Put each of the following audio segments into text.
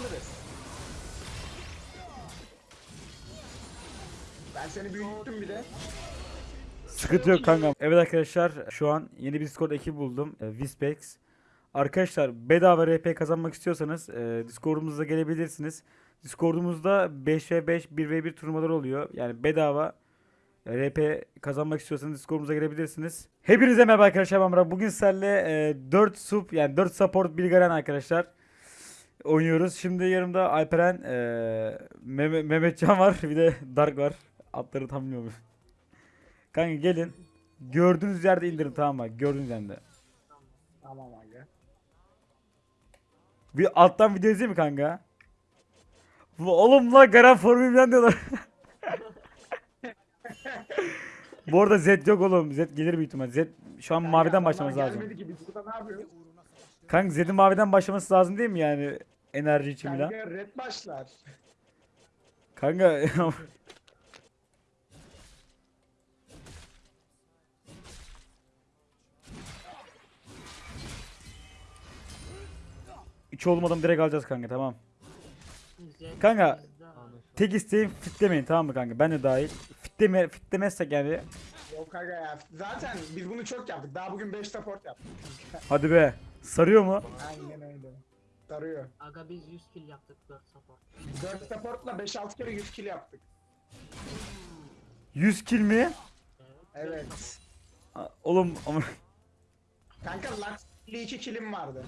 alırız. Ben seni büyüttüm bir de. Sıkıntı yok kanka. Evet arkadaşlar şu an yeni bir Discord ekibi buldum. E, Wispex. Arkadaşlar bedava RP kazanmak istiyorsanız e, Discord'umuza gelebilirsiniz. Discord'umuzda 5v5 1v1 turnuvalar oluyor. Yani bedava e, RP kazanmak istiyorsanız Discord'umuza gelebilirsiniz. Hepinize merhaba arkadaşlar. Bugün sizlerle e, 4 sub yani 4 support Bilgaren arkadaşlar oynuyoruz. Şimdi yanımda Alperen, e, Mehmet, Mehmetcan var bir de Dark var. Adları tam bilmiyorum. Kanka gelin. Gördüğünüz yerde indirin tamam mı? Gördüğünüz yerde. Tamam aga. Bir alttan video izleyeyim mi kanka? Oğlum la garan formülden diyorlar. Bu arada Z yok oğlum. Z gelir büyük ihtimal. Z şu an maviden Kanka, başlaması adamlar lazım. Gelmedi biz burada ne yapıyoruz? Kanka Z'in maviden başlaması lazım değil mi yani? Enerji için. Kanka red başlar. Kanka Hiç olmadan direkt alacağız kanka tamam. Kanka, Tek isteğim fitlemeyin tamam mı kanka? Ben de dahil. Fitleme, fitlemezsek yani. Yok aga ya. Zaten biz bunu çok yaptık. Daha bugün 5 support yaptık. Hadi be. Sarıyor mu? Aynen öyle. Sarıyor. Aga biz 100 kill yaptık 4 support. 4 supportla 5-6 kere 100 kill yaptık. 100 kill mi? Evet. Evet. A- Oğlum ama Kanka Lux ile 2 killim vardı.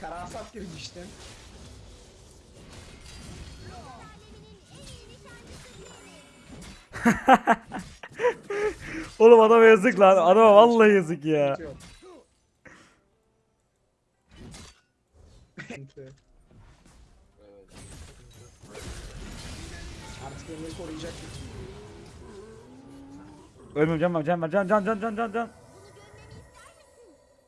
Karasat girmiştim. oğlum adama yazık lan. Adama vallahi yazık ya. Yok. Sıkıntı. Artık beni koruyacak. Ölmüyorum can var can var can can can can can can.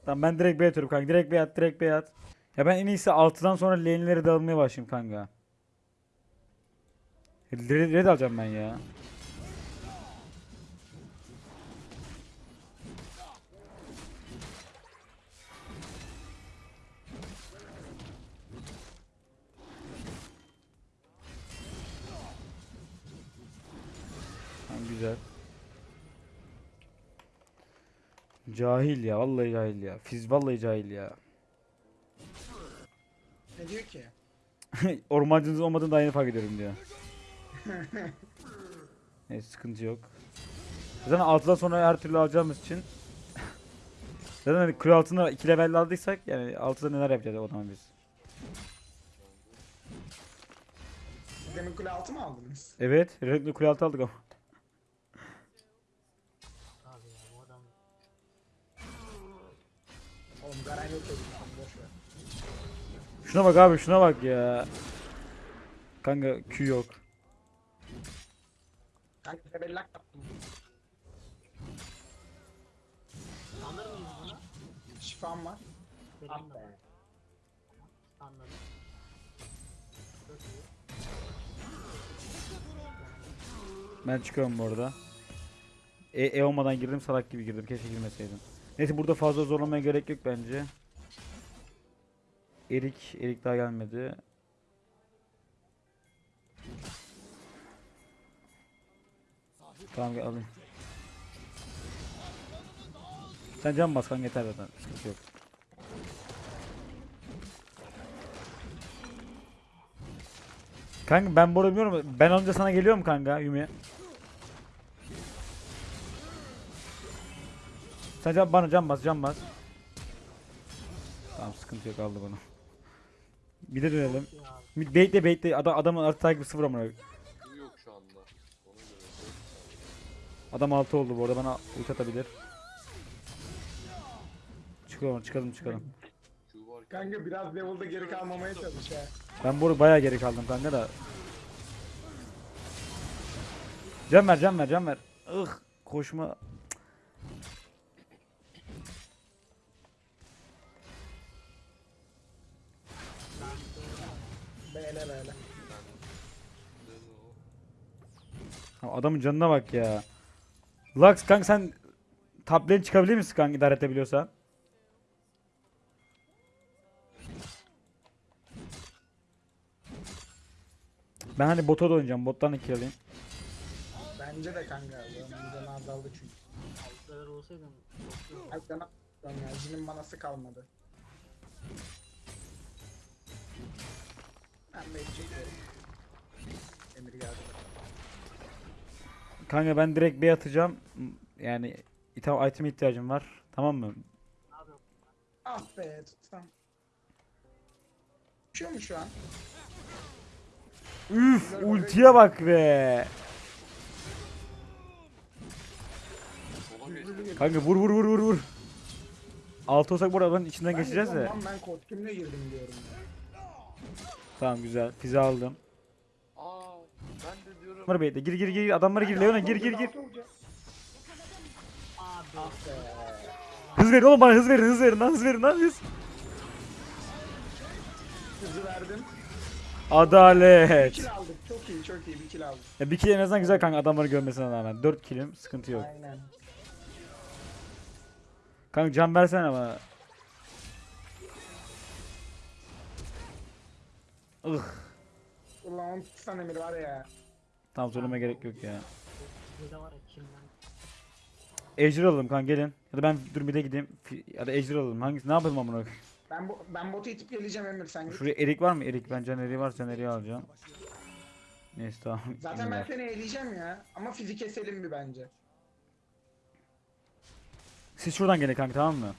Tamam ben direkt B atıyorum kanka. Direkt B at direkt B at. Ya ben en iyisi 6'dan sonra lane'lere dağılmaya başlayayım kanka. Red, red alacağım ben ya. Güzel. Cahil ya vallahi cahil ya. Fiz vallahi cahil ya. Ne diyor ki? Ormancınız olmadığını daha yeni fark ediyorum diyor. Neyse sıkıntı yok. Zaten 6'dan sonra her türlü alacağımız için Zaten hani kule altında 2 level aldıysak yani 6'da neler yapacağız o zaman biz. Demin kule altı mı aldınız? Evet, Red'le kule altı aldık ama. Oğlum Garen yok dedim. Boş ver. Şuna bak abi şuna bak ya. Kanka Q yok. Kanka tebellak yaptım. alır mıyız bunu? Şifam var. Benim de var. Anladım. Çok iyi. Ben çıkıyorum bu arada. E, e olmadan girdim salak gibi girdim. Keşke girmeseydim. Neyse burada fazla zorlamaya gerek yok bence. Erik, Erik daha gelmedi. Tamam gel alayım. Sen can bas kanka yeter zaten. Sıkıntı yok. Kanka ben bu arada bilmiyorum. Ben önce sana geliyorum kanka Yumi. Sen can, bana can bas can bas. Tamam sıkıntı yok aldı bunu. Bir de dönelim. Bekle bekle adam adamın artı takibi sıfır amına. yok şu anda. Ona göre. Adam 6 oldu bu arada bana ulti atabilir. Çıkalım çıkalım çıkalım. Kanka biraz level'da geri kalmamaya çalış ha. Ben bu bayağı geri kaldım kanka da. Can ver can ver can ver. Ih koşma. Adamın canına bak ya. Lux kanka sen lane çıkabilir misin kanka idare edebiliyorsan? Ben hani bota da oynayacağım. Bottan 2 alayım. Bence de kanka. Benim canı azaldı çünkü. Altları olsaydım sana ya. Jinin manası kalmadı. Ben çekiyorum. Emir geldi. Kanka ben direkt B atacağım. Yani item, item ihtiyacım var. Tamam mı? Ah be tutsam. Uçuyor mu şu an? Üf ultiye bak be. Kanka vur vur vur vur vur. Altı olsak buradan içinden geçeceğiz Ben, de. Lan ben kostümle girdim diyorum ya. Tamam güzel. Fize aldım. Aa ben de. Gir gir gir. Adamlara gir. Leona gir gir gir. Hız verin oğlum bana hız verin hız verin lan hız verin lan hız. Hızı verdim. Adalet. Kill aldık. Çok iyi çok iyi bir kill aldık. Ya bir kill en azından güzel kanka adamları görmesine rağmen. 4 killim sıkıntı yok. Aynen. Kanka can versene bana. Ih. Ulan onu tutsan Emir var ya. Tamam söyleme gerek yok ya. Burada var ya kimden? Ejder alalım kanka gelin. Ya da ben dur bir de gideyim. Ya da Ejder alalım. Hangisi? Ne yapalım amına koyayım? Ben bu, ben botu itip geleceğim Emir sen git. Şuraya erik var mı? Erik ben can eriği var sen eriği alacağım. Neyse tamam. Zaten ben seni eleyeceğim ya. Ama fizik keselim bir bence. Siz şuradan gelin kanka tamam mı?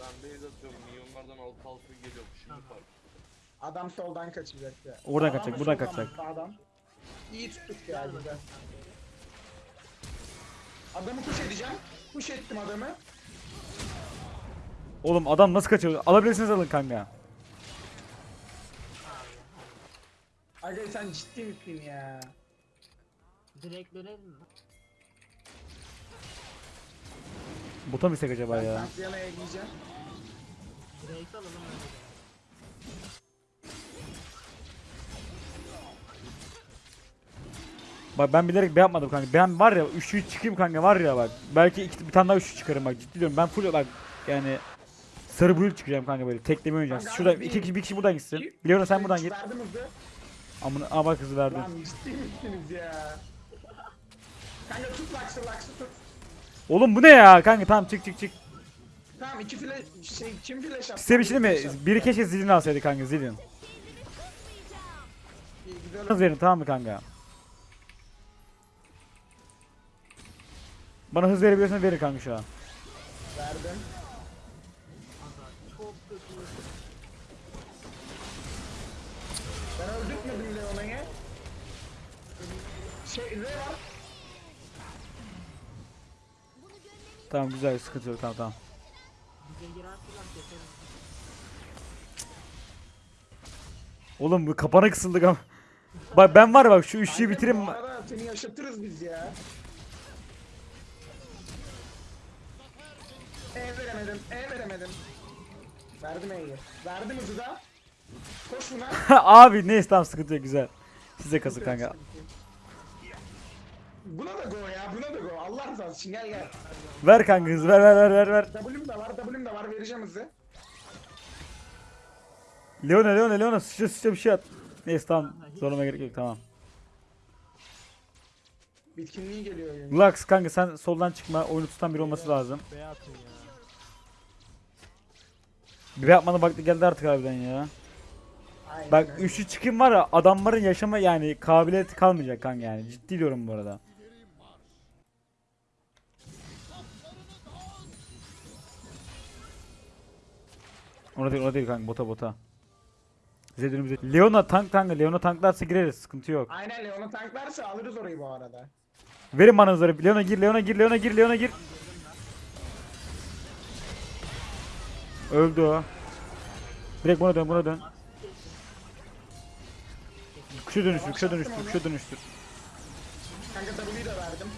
Ben base atıyorum. Milyonlardan altı altı geliyor. Şimdi fark. Adam soldan kaçacak ya. Oradan kaçacak, buradan kaçacak. Sağdan. İyi tuttuk ya güzel. Adamı kuş edeceğim. Kuş ettim adamı. Oğlum adam nasıl kaçıyor? Alabilirsiniz alın kanka. Aga sen ciddi misin ya? Direkt dönelim mi? Bota mı istek acaba Ben ya? Santiyana'ya eleyeceğim. Direkt alalım öyle Bak ben bilerek B yapmadım kanka. Ben var ya üçlü çıkayım kanka var ya bak. Belki iki, bir tane daha üçlü çıkarım bak ciddi diyorum. Ben full bak yani sarı blue çıkacağım kanka böyle tekleme oynayacağım. Kanka Şurada iki kişi bir kişi buradan gitsin. Leona sen buradan git. Amına aa bak hızı verdim. Lan ciddi misiniz ya? Kanka tut Lux'ı Lux'ı tut. Oğlum bu ne ya kanka tamam çık çık çık. Tamam iki flash şey kim flash attı? Size bir şey mi? Biri keşke zilini alsaydı kanka zilin. Hız verin tamam mı kanka? Bana hız verebiliyorsan verin kanka şu an. verdim. Ben öldürtmedim Leona'yı. Şey ne var? Tamam güzel sıkıntı yok tamam tamam. Oğlum bu kapana kısıldık ama. Bak ben var bak şu üçlüyü bitireyim. Seni yaşatırız biz ya. E veremedim, E veremedim. Verdim E'yi. Verdim hızı da. Koş buna. Abi neyse tamam sıkıntı yok güzel. Size kasın kanka. Buna da go ya, buna da go. Allah rızası için gel gel. Ver kanka hız ver ver ver ver ver. W'm de var, W'm de var. Vereceğim hızı. Leona Leona Leona sıçra sıçra bir şey at. Neyse tamam zorlama gerek yok tamam. Bitkinliği geliyor oyun. Lux kanka sen soldan çıkma oyunu tutan biri olması lazım. B atın ya. Bir yapmanın vakti geldi artık harbiden ya. Aynen Bak üçlü çıkım var ya adamların yaşama yani kabiliyeti kalmayacak kanka yani ciddi diyorum bu arada. Ona değil ona değil kanka bota bota. Önümüzde. Leona tank kanka Leona tanklarsa gireriz sıkıntı yok. Aynen Leon'a tanklarsa alırız orayı bu arada. Verin bana hızları. Leona gir Leona gir Leona gir Leona gir. Öldü o. Direkt buna dön buna dön. Kuşa dönüştür kuşa dönüştür kuşa dönüştür. Kanka W'yu da verdim.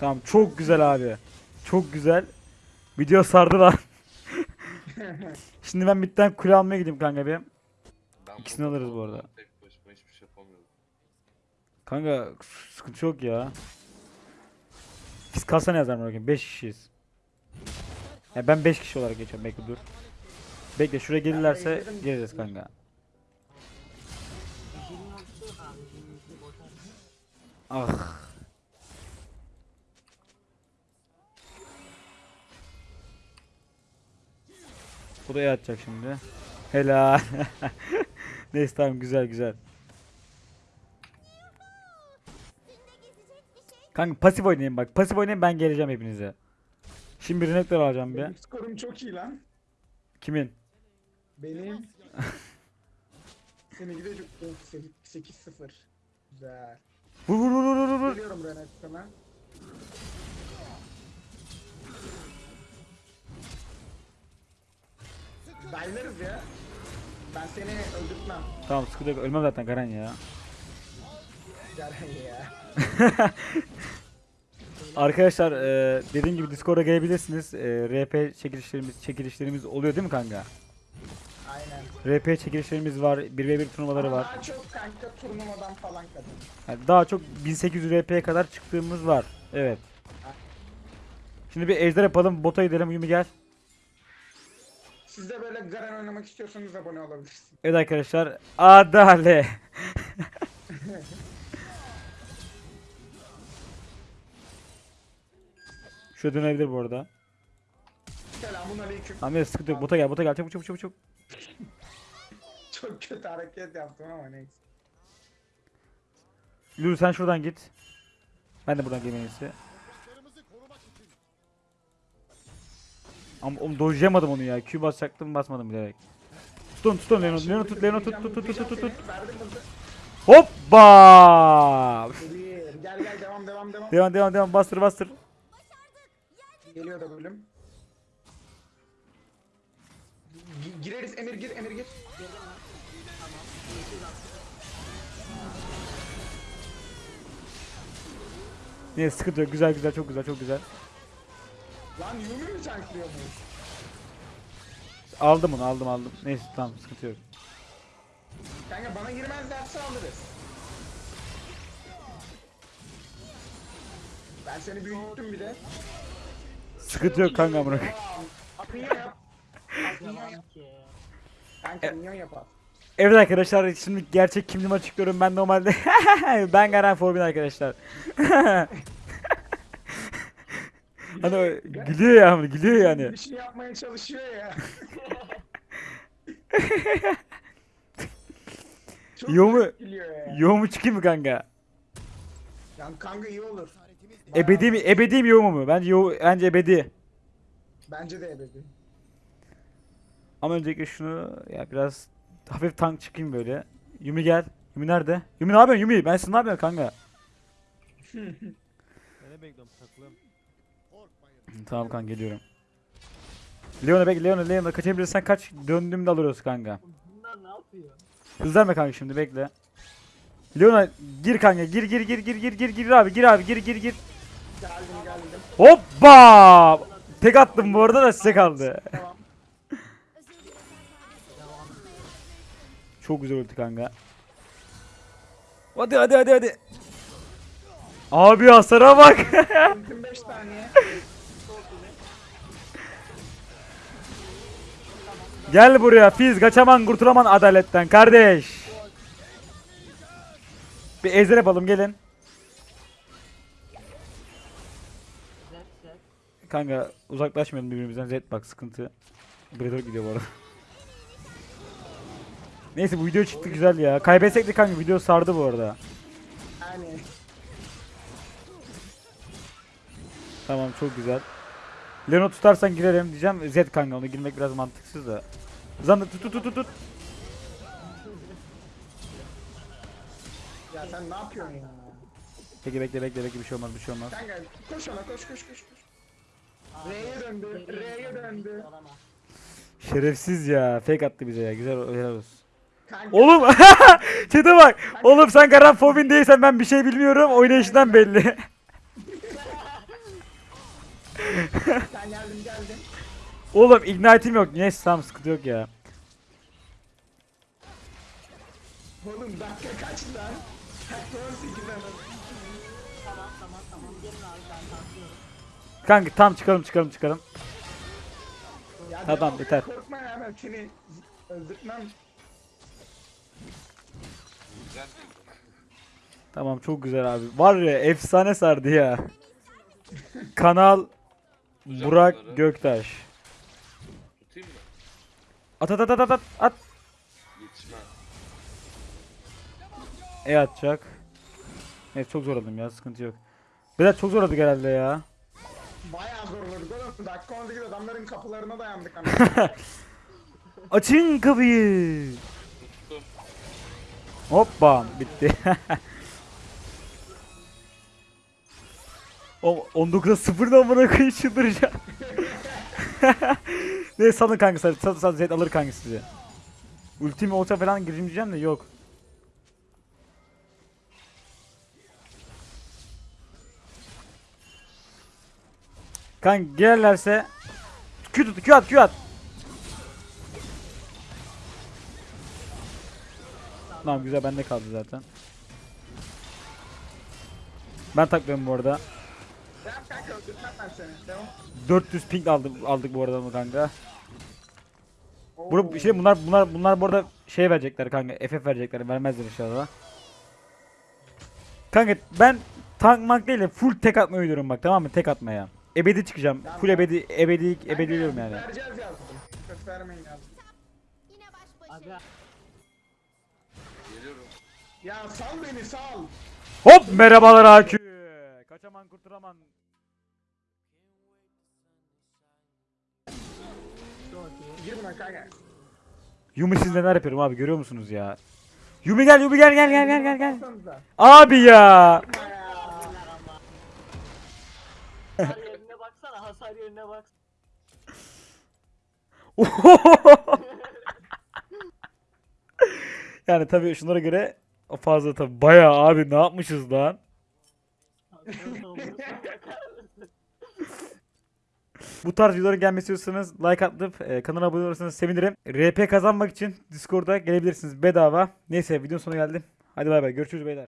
Tamam çok güzel abi. Çok güzel. Video sardı lan. Şimdi ben bitten kule almaya gideyim kanka bir. Ben İkisini alırız bu arada. şey. Kanka sıkıntı yok ya. Biz kalsana yazar mı bakayım 5 kişiyiz. Ya ben 5 kişi olarak geçiyorum bekle dur. Bekle şuraya gelirlerse geliriz kanka. Ah. Bu da iyi atacak şimdi. Helal. Neyse tamam güzel güzel. Kanka pasif oynayın bak. Pasif oynayın ben geleceğim hepinize. Şimdi bir renekler alacağım bir. Benim skorum çok iyi lan. Kimin? Benim. Seni gidecek 8-0. Güzel. Vur vur vur vur vur. Geliyorum Renet sana. Daylarız ya. Ben seni öldürtmem. Tamam sıkıntı yok. Ölmem zaten Garen ya. Gel ya. Arkadaşlar e, dediğim gibi Discord'a gelebilirsiniz. E, RP çekilişlerimiz çekilişlerimiz oluyor değil mi kanka? Aynen. RP çekilişlerimiz var. 1v1 turnuvaları Ama var. Daha çok kanka turnuvadan falan kadın. Yani daha çok 1800 RP'ye kadar çıktığımız var. Evet. Şimdi bir ejder yapalım. Bota gidelim. Yumi gel. Siz de böyle Garen oynamak istiyorsanız abone olabilirsiniz. Evet arkadaşlar. Adale. Şuraya dönebilir bu arada. Selamun aleyküm. Neyse sıkıntı yok. Bota gel. Bota gel. Çabuk çabuk çabuk çabuk. Çok kötü hareket yaptım ama neyse. Lulu sen şuradan git. Ben de buradan iyisi. Ama oğlum dojlayamadım onu ya. Q basacaktım basmadım bilerek. Tutun tutun Leon'u. Leon'u tut Leon'u tut tut tut tut tut tut. Hızı. Hoppa! Gel gel devam devam devam. Devam devam devam bastır bastır. Geliyor da bölüm. Gi- Gireriz Emir gir Emir gir. Neyse sıkıntı yok. Güzel güzel çok güzel çok güzel. Lan Yumi mi çanklıyor mu? Aldım onu aldım aldım. Neyse tamam sıkıntı yok. Kanka bana girmezlerse alırız. Ben seni büyüttüm bir de. Sıkıntı yok kanka amına. koyayım. Minyon yap. Minyon yap. Devam ki. Kanka minyon yap abi. Evet arkadaşlar şimdi gerçek kimliğimi açıklıyorum. Ben normalde ben Garen Forbin arkadaşlar. hani gülüyor ya ama gülüyor yani. Bir şey yapmaya çalışıyor ya. Çok Yo mu? ya. Yo mu çıkayım mı kanka? Yani kanka iyi olur. Ebedi mi? Ebedi mi yo mu? Bence yo, bence ebedi. Bence de ebedi. Ama öncelikle şunu ya biraz hafif tank çıkayım böyle. Yumi gel. Yumi nerede? Yumi ne yapıyorsun Yumi? Ben siz ne yapıyorsun kanka? Seni bekliyorum takılım. Tamam kanka geliyorum. Leon'a bekle Leon'a Leon'a kaçabilirsen kaç döndüğümde alırız kanka. Bunlar ne yapıyor? Hızlanma kanka şimdi bekle. Leon'a gir kanka gir gir gir gir gir gir gir abi gir abi gir gir gir. Geldim geldim. Hoppa! Tek attım bu arada da size kaldı. Tamam. Çok güzel ulti kanka. Hadi hadi hadi hadi. Abi hasara bak. Ultim 5 saniye. Gel buraya Fiz kaçaman kurtulaman adaletten kardeş. Bir ezer yapalım gelin. Kanka uzaklaşmayalım birbirimizden Zed bak sıkıntı. Predator gidiyor bu arada. Neyse bu video çıktı güzel ya. Kaybetsek de kanka video sardı bu arada. Tamam çok güzel. Leno tutarsan girerim diyeceğim. Zed kanka onu girmek biraz mantıksız da. Zandı tut tut tut tut. Ya sen ne yapıyorsun ya? Peki bekle bekle bekle bir şey olmaz bir şey olmaz. Kanka koş ona koş koş koş koş. R'ye döndü. R'ye döndü. Şerefsiz ya. Fake attı bize ya. Güzel helal olsun. Kanka Oğlum çete bak. Oğlum sen Garan Fobin değilsen ben bir şey bilmiyorum. Oynayışından belli. sen geldin geldin. Oğlum ignite'im yok. Neyse tamam sıkıntı yok ya. Oğlum dakika kaç lan? Dakika 18 hemen. Kanka tam çıkalım çıkalım çıkalım. Ya Tamam, yeter. Korkma ya ben seni öldürtmem. Güzel. Tamam çok güzel abi. Var ya efsane sardı ya. Kanal Burak bunları Göktaş. Tutayım mı? At at at at at at. E atacak. Evet çok zorladım ya sıkıntı yok. Biraz çok zorladık herhalde ya. Bayağı zorladık oğlum. Dakika 18 adamların kapılarına dayandık hani. Açın kapıyı. Hoppa bitti. o 19'a 0'da amına koyayım çıldıracağım. ne salın kanka salın salın Zed alır kanka sizi. Ultimi olsa falan gireceğim de yok. Kanka gelirlerse Q tut Q at Q at. Tamam güzel bende kaldı zaten. Ben taklıyorum bu arada. Ben seni. Devam. 400 ping aldık aldık bu arada mı kanka? Bur şey bunlar bunlar bunlar bu arada şey verecekler kanka. FF verecekler. Vermezler inşallah. Kanka ben tank mank değil de full tek atmayı oynuyorum bak tamam mı? Tek atmaya. Ebedi çıkacağım. Full ebedi ebedi ebedi diyorum yani. Ya sal beni sal. Hop merhabalar AQ. Kaçaman kurtulaman. Gir. Yumi siz neler yapıyorum abi görüyor musunuz ya? Yumi gel Yumi gel gel gel gel gel gel. Abi ya. Hasar yerine bak. yani tabii şunlara göre fazla tabii bayağı abi ne yapmışız lan? Bu tarz videoların gelmesi istiyorsanız like atıp e, kanala abone olursanız sevinirim. RP kazanmak için Discord'a gelebilirsiniz bedava. Neyse videonun sonuna geldim. Hadi bay bay görüşürüz beyler.